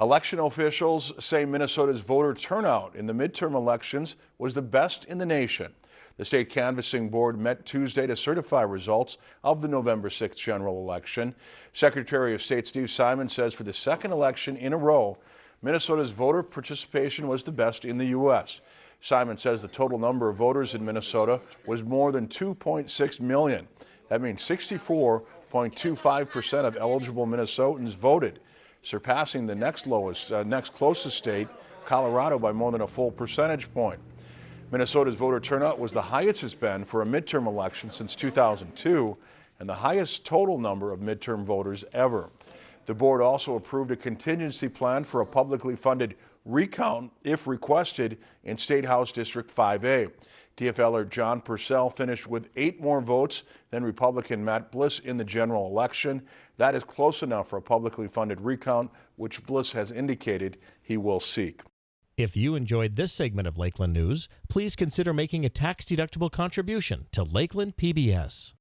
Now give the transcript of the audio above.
Election officials say Minnesota's voter turnout in the midterm elections was the best in the nation. The state canvassing board met Tuesday to certify results of the November 6th general election. Secretary of State Steve Simon says for the second election in a row, Minnesota's voter participation was the best in the U.S. Simon says the total number of voters in Minnesota was more than 2.6 million. That means 64.25% of eligible Minnesotans voted surpassing the next lowest, uh, next closest state, Colorado, by more than a full percentage point. Minnesota's voter turnout was the highest it's been for a midterm election since 2002 and the highest total number of midterm voters ever. The board also approved a contingency plan for a publicly funded recount if requested in State House District 5A. DFLer John Persell finished with eight more votes than Republican Matt Bliss in the general election. That is close enough for a publicly funded recount, which Bliss has indicated he will seek. If you enjoyed this segment of Lakeland News, please consider making a tax-deductible contribution to Lakeland PBS.